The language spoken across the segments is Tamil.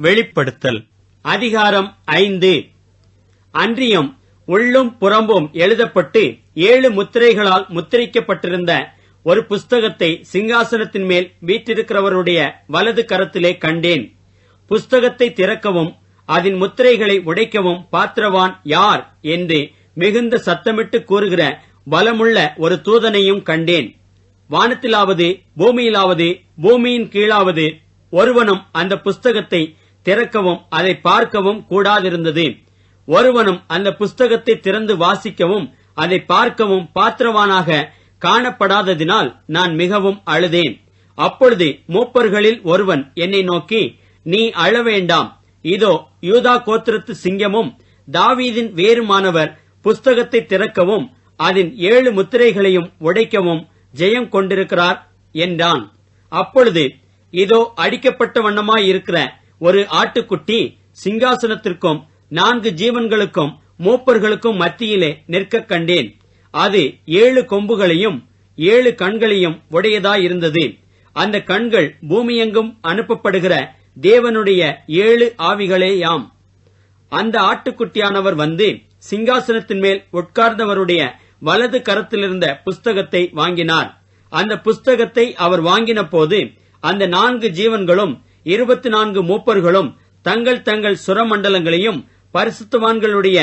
வெளிப்படுத்தல். அதிகாரம் ஐந்து. அன்றியும் உள்ளும் புறம்பும் எழுதப்பட்டு ஏழு முத்திரைகளால் முத்திரிக்கப்பட்டிருந்த ஒரு புஸ்தகத்தை சிங்காசனத்தின் மேல் வீற்றிருக்கிறவருடைய வலது கரத்திலே கண்டேன். புஸ்தகத்தை திறக்கவும் அதன் முத்திரைகளை உடைக்கவும் பாத்திரவான் யார் என்று மிகுந்த சத்தமிட்டு கூறுகிற பலமுள்ள ஒரு தூதனையும் கண்டேன். வானத்திலாவது பூமியிலாவது பூமியின் கீழாவது ஒருவனும் அந்த புஸ்தகத்தை திறக்கவும் அதை பார்க்கவும் கூடாதிருந்தது. ஒருவனும் அந்த புஸ்தகத்தை திறந்து வாசிக்கவும் அதை பார்க்கவும் பாத்திரவானாக காணப்படாததினால் நான் மிகவும் அழுதேன். அப்பொழுது மூப்பர்களில் ஒருவன் என்னை நோக்கி நீ அழ வேண்டாம் இதோ யூதா கோத்திரத்து சிங்கமும் தாவீதின் வேறுமானவர் புஸ்தகத்தை திறக்கவும் அதன் ஏழு முத்திரைகளையும் உடைக்கவும் ஜெயம் கொண்டிருக்கிறார் என்றான். அப்பொழுது இதோ அடிக்கப்பட்ட வண்ணமாயிருக்கிற ஒரு ஆட்டுக்குட்டி சிங்காசனத்திற்கும் நான்கு ஜீவன்களுக்கும் மூப்பர்களுக்கும் மத்தியிலே நிற்க கண்டேன். அது ஏழு கொம்புகளையும் ஏழு கண்களையும் உடையதாயிருந்தது. அந்த கண்கள் பூமியெங்கும் அனுப்பப்படுகிற தேவனுடைய ஏழு ஆவிகளேயாம். அந்த ஆட்டுக்குட்டியானவர் வந்து சிங்காசனத்தின் மேல் உட்கார்ந்தவருடைய வலது கரத்திலிருந்த புஸ்தகத்தை வாங்கினார். அந்த புஸ்தகத்தை அவர் வாங்கின போது அந்த நான்கு ஜீவன்களும் இருபத்தி நான்கு மூப்பர்களும் தங்கள் தங்கள் சுரமண்டலங்களையும் பரிசுத்தவான்களுடைய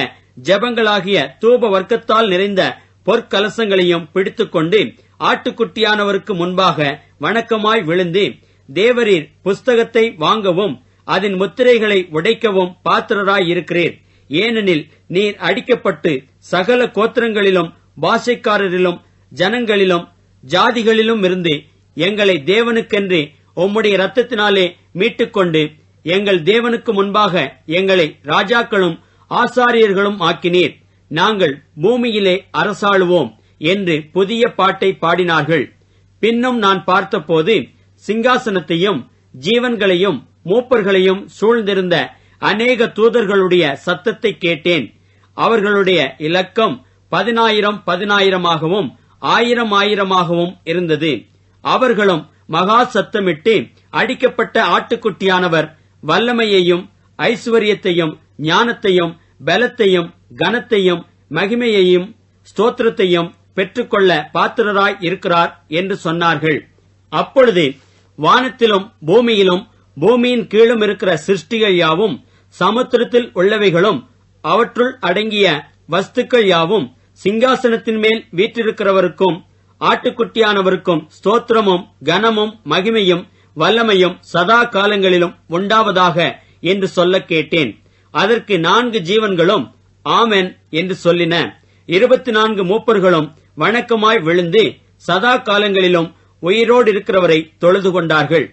ஜெபங்களாகிய தூப வர்க்கத்தால் நிறைந்த பொற்கலசங்களையும் பிடித்துக்கொண்டு ஆட்டுக்குட்டியானவருக்கு முன்பாக வணக்கமாய் விழுந்து தேவரீர் புஸ்தகத்தை வாங்கவும் அதன் முத்திரைகளை உடைக்கவும் பாத்திரராய் இருக்கிறீர் ஏனெனில் நீர் அடிக்கப்பட்டு சகல கோத்திரங்களிலும் பாஷைக்காரரிலும் ஜனங்களிலும் ஜாதிகளிலும் இருந்து எங்களை தேவனுக்கென்று உம்முடைய ரத்தத்தினாலே மீட்டுக்கொண்டு எங்கள் தேவனுக்கு முன்பாக எங்களை ராஜாக்களும் ஆசாரியர்களும் ஆக்கினீர். நாங்கள் பூமியிலே அரசாளுவோம் என்று புதிய பாட்டை பாடினார்கள். பின்னும் நான் பார்த்தபோது சிங்காசனத்தையும் ஜீவன்களையும் மூப்பர்களையும் சூழ்ந்திருந்த அநேக தூதர்களுடைய சத்தத்தை கேட்டேன். அவர்களுடைய இலக்கம் பதினாயிரம் பதினாயிரமாகவும் ஆயிரம் ஆயிரமாகவும் இருந்தது. அவர்களும் மகா சத்தமிட்டு அடிக்கப்பட்ட ஆட்டுக்குட்டியானவர் வல்லமையையும் ஐஸ்வர்யத்தையும் ஞானத்தையும் பலத்தையும் கனத்தையும் மகிமையையும் ஸ்தோத்திரத்தையும் பெற்றுக்கொள்ள பாத்திரராய் இருக்கிறார் என்று சொன்னார்கள். அப்பொழுது வானத்திலும் பூமியிலும் பூமியின் கீழும் இருக்கிற சிருஷ்டிகள் யாவும் சமுத்திரத்தில் உள்ளவைகளும் அவற்றுள் அடங்கிய வஸ்துக்கள் யாவும் சிங்காசனத்தின் மேல் வீற்றிருக்கிறவருக்கும் ஆட்டுக்குட்டியானவருக்கும் ஸ்தோத்திரமும் கனமும் மகிமையும் வல்லமையும் சதா காலங்களிலும் உண்டாவதாக என்று சொல்ல கேட்டேன். அதற்கு நான்கு ஜீவன்களும் ஆமென் என்று சொல்லின. இருபத்தி நான்கு மூப்பர்களும் வணக்கமாய் விழுந்து சதா காலங்களிலும் உயிரோடு இருக்கிறவரை தொழுது கொண்டார்கள்.